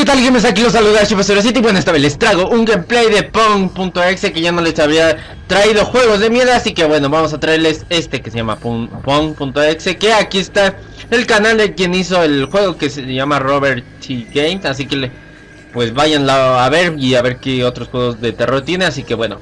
¿qué tal gamers? Aquí los saluda Chipasero y bueno, esta vez les traigo un gameplay de Pong.exe que ya no les había traído juegos de mierda Así que bueno, vamos a traerles este que se llama Pong.exe Que aquí está el canal de quien hizo el juego que se llama Robert T. Games Así que le, pues vayan a ver y a ver qué otros juegos de terror tiene Así que bueno,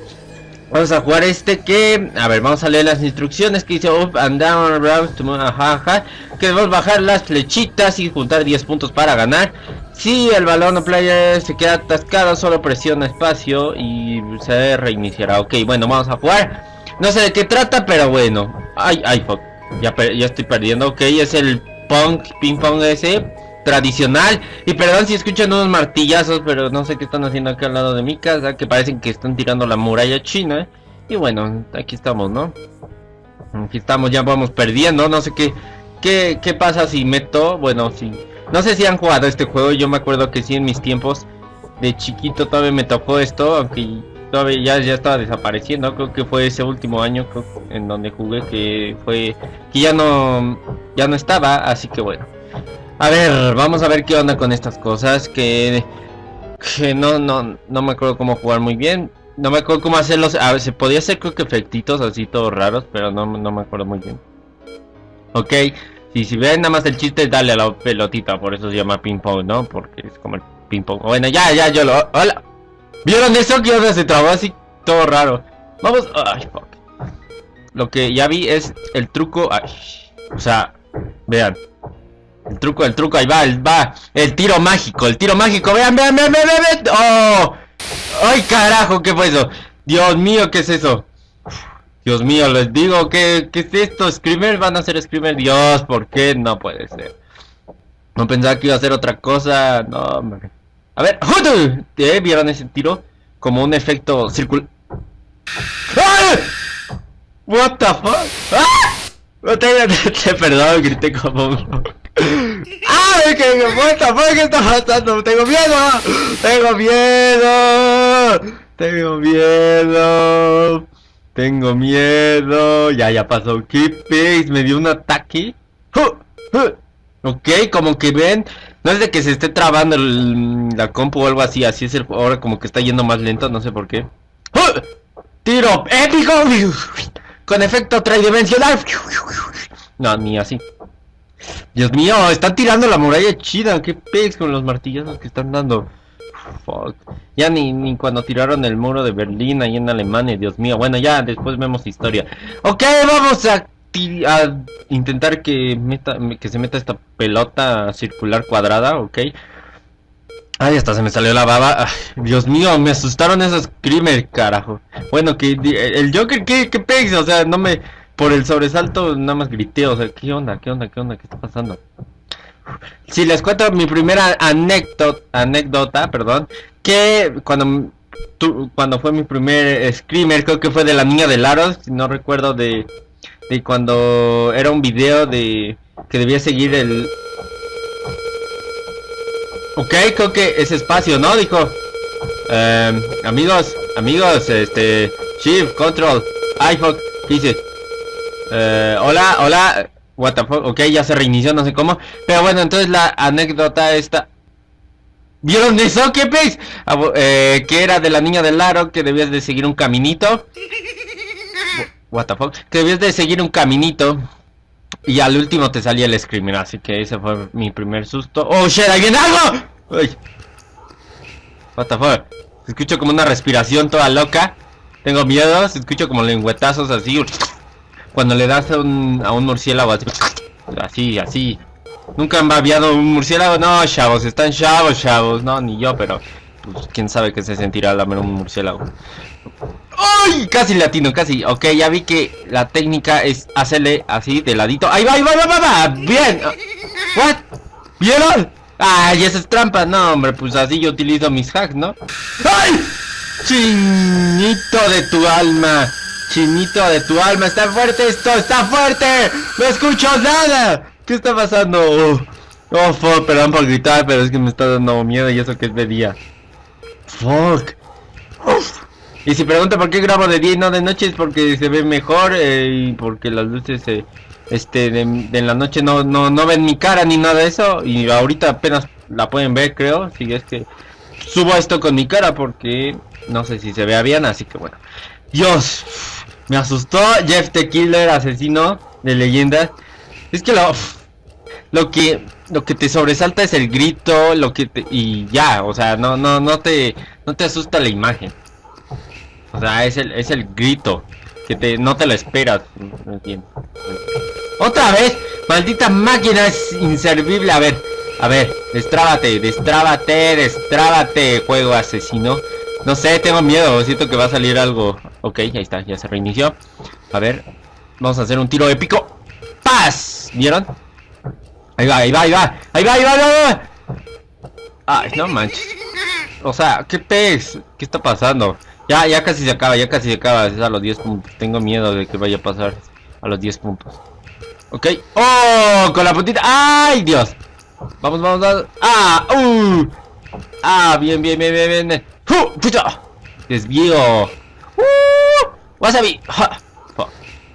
Vamos a jugar este que... A ver, vamos a leer las instrucciones que dice Up and down, around, to ajá, Que debemos bajar las flechitas y juntar 10 puntos para ganar Si el balón o player se queda atascado, solo presiona espacio y se reiniciará Ok, bueno, vamos a jugar No sé de qué trata, pero bueno Ay, ay, fuck Ya, ya estoy perdiendo, ok, es el punk, ping pong ese tradicional. Y perdón si escuchan unos martillazos, pero no sé qué están haciendo acá al lado de mi casa, que parecen que están tirando la muralla china. Y bueno, aquí estamos, ¿no? Aquí estamos, ya vamos perdiendo, no sé qué, qué, qué pasa si meto, bueno, si... No sé si han jugado este juego, yo me acuerdo que sí en mis tiempos de chiquito todavía me tocó esto, aunque todavía ya, estaba desapareciendo, creo que fue ese último año en donde jugué que fue, que ya no, ya no estaba, así que bueno. A ver, vamos a ver qué onda con estas cosas que, que no, no, no me acuerdo cómo jugar muy bien. No me acuerdo cómo hacerlos. A ver, se podía hacer creo que efectitos así todos raros, pero no, no me acuerdo muy bien. Ok, si, si ven nada más el chiste es darle a la pelotita, por eso se llama ping pong, ¿no? Porque es como el ping pong. Bueno, ya, ya, yo lo... ¡Hola! ¿Vieron eso? Que onda se trabó así todo raro. Vamos... Ay, fuck. Lo que ya vi es el truco... Ay, o sea, vean. El truco, el truco, ahí va, el, va. El tiro mágico, el tiro mágico. Vean, vean, vean, vean, vean. ¡Oh! ¡Ay, carajo! ¿Qué fue eso? Dios mío, ¿qué es eso? Dios mío, les digo, ¿qué, qué es esto? ¿Screamer? ¿Van a ser Screamer? Dios, ¿por qué? No puede ser. No pensaba que iba a ser otra cosa. No, hombre. A ver, ¿eh? ¿Vieron ese tiro? Como un efecto circular. ¡Ah! What the fuck? ¡Ah! Perdón, grité como ¡Ay, qué puta! ¿Qué está pasando? ¡Tengo miedo! ¡Tengo miedo! ¡Tengo miedo! ¡Tengo miedo! Ya, ya pasó. ¿Qué Me dio un ataque. Ok, como que ven. No es de que se esté trabando la compu o algo así. Así es el, ahora como que está yendo más lento. No sé por qué. ¡Tiro épico! Con efecto tridimensional. No, ni así. Dios mío, están tirando la muralla chida. Qué pex con los martillazos que están dando. Fuck. Ya ni, ni cuando tiraron el muro de Berlín ahí en Alemania, Dios mío. Bueno, ya después vemos historia. Ok, vamos a, intentar que, meta, que se meta esta pelota circular cuadrada, ok. Ay, hasta se me salió la baba. Dios mío, me asustaron esos screamers, carajo. Bueno, que el Joker, ¿qué, qué pex? O sea, no me... Por el sobresalto nada más grité, o sea, ¿qué onda? ¿Qué onda? ¿Qué onda? ¿Qué está pasando? Si les cuento mi primera anécdota, anécdota, perdón, que cuando cuando fue mi primer screamer, creo que fue de la niña de Laros, no recuerdo de, de cuando era un video de que debía seguir el Ok, creo que ese espacio, ¿no? Dijo. Eh, amigos, amigos, este... Shift, control, iPhone, dice? Eh, hola, hola. What the fuck? Ok, ya se reinició, no sé cómo. Pero bueno, entonces la anécdota esta... ¿Vieron eso? ¿Qué pez? Eh, que era de la niña del aro, que debías de seguir un caminito. What the fuck? Que debías de seguir un caminito. Y al último te salía el screamer, así que ese fue mi primer susto. ¡Oh, shit! ¡Ahí viene algo! ¡Uy! What the fuck? Escucho como una respiración toda loca. Tengo miedo, escucho como lengüetazos así. Cuando le das a un, a un murciélago así. Así, así. ¿Nunca han babiado un murciélago? No, chavos, están chavos, chavos. No, ni yo, pero... Pues quién sabe qué se sentirá lamer un murciélago. ¡Ay! Casi latino, casi. Ok, ya vi que la técnica es hacerle así de ladito. ¡Ahí va, va, va, va! ¡Bien! ¿What? ¿Vieron? ¡Ay, esa es trampa! No, hombre, pues así yo utilizo mis hacks, ¿no? ¡Ay! Chinito de tu alma. Chinito de tu alma. Está fuerte esto, está fuerte. No escucho nada. ¿Qué está pasando? Oh, oh fuck, perdón por gritar, pero es que me está dando miedo y eso que es de día. Fuck. Y si pregunta por qué grabo de día y no de noche es porque se ve mejor eh, y porque las luces eh, este de, la noche no, no, no ven mi cara ni nada de eso y ahorita apenas la pueden ver creo, si es que subo esto con mi cara porque no sé si se vea bien, así que bueno. Dios, me asustó Jeff the Killer, asesino de leyendas. Es que lo, lo que lo que te sobresalta es el grito, lo que te, y ya, o sea, no no no te no te asusta la imagen. O sea, es el es el grito que te no te lo esperas. Otra vez, maldita máquina es inservible. A ver, a ver, destrábate, destrábate, destrábate, juego asesino. No sé, tengo miedo, siento que va a salir algo. Ok, ahí está, ya se reinició. A ver, vamos a hacer un tiro épico. ¡Paz! ¿Vieron? Ahí va, ahí va, ahí va, ahí va, ahí va, ahí va. No manches. O sea, ¿qué pez? ¿Qué está pasando? Ya, ya casi se acaba, ya casi se acaba. Es a los 10 puntos. Tengo miedo de que vaya a pasar a los 10 puntos. Ok. ¡Oh! Con la puntita. ¡Ay, Dios! Vamos, vamos, vamos. ¡Ah! ¡Uh! ¡Ah! Bien, bien, bien, bien, bien. ¡Pucha! Desvío. ¡Uh! ¡Wasabi!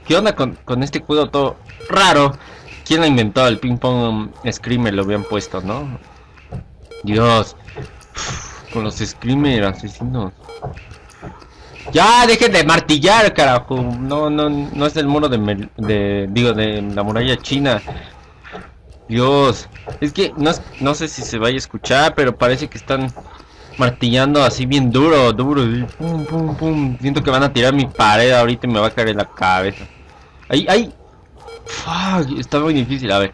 ¿Qué onda con, con este cudo todo raro? ¿Quién lo inventó? El ping pong screamer lo habían puesto, ¿no? Dios. con los screamer asesinos. Ya, dejen de martillar, carajo. No, no, no es el muro de, de digo, de la muralla china. Dios, es que no, no sé si se vaya a escuchar, pero parece que están martillando así bien duro, duro. pum, pum, pum. Siento que van a tirar mi pared ahorita y me va a caer en la cabeza. Ahí, ahí. Fuck, está muy difícil, a ver.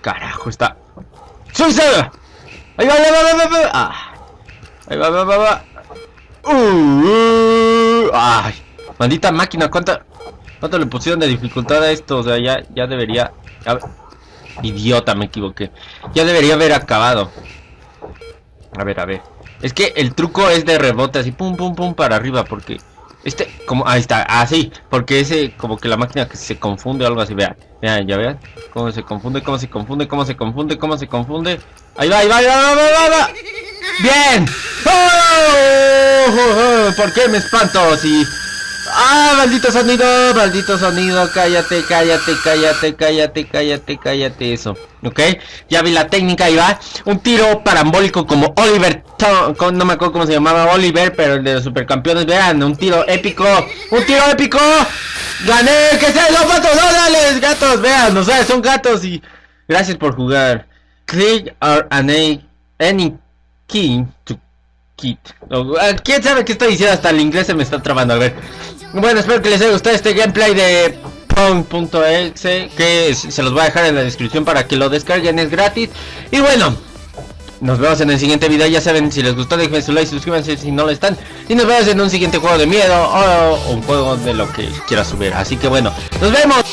Carajo, está. ¡Suicida! Ahí va, ahí va, ahí va, ahí va. Ah. Ahí va, va, va, va. Uh, ay, maldita máquina, ¿cuánta, ¿cuánto le pusieron de dificultad a esto? O sea, ya, ya debería... idiota, me equivoqué. Ya debería haber acabado. A ver, a ver. Es que el truco es de rebote, así pum, pum, pum, para arriba, porque... Este, como, ahí está, así, porque ese, como que la máquina que se confunde o algo así, vean, vean, ya vean, cómo se confunde, cómo se confunde, cómo se confunde, cómo se confunde, ahí va, ahí va, ahí va, ahí va, ahí va, bien, ¡Oh! ¿por qué me espanto si ¡Ah, maldito sonido! ¡Maldito sonido! Cállate, cállate, cállate, cállate, cállate, cállate, eso. ¿Ok? Ya vi la técnica, ahí va. Un tiro parambólico como Oliver... No me acuerdo cómo se llamaba Oliver, pero el de los supercampeones. Vean, un tiro épico. ¡Un tiro épico! ¡Gané! ¡Que sean los gatos! ¡Órale, gatos! Vean, o sea, son gatos y... Gracias por jugar. Click or any, any key to kit. Ah, ¿Quién sabe qué estoy diciendo? Hasta el inglés se me está trabando. A ver. Bueno, espero que les haya gustado este gameplay de Pong.exe que se los voy a dejar en la descripción para que lo descarguen, es gratis. Y bueno, nos vemos en el siguiente video, ya saben, si les gustó déjenme su like, suscríbanse si no lo están. Y nos vemos en un siguiente juego de miedo o un juego de lo que quiera subir. Así que bueno, nos vemos.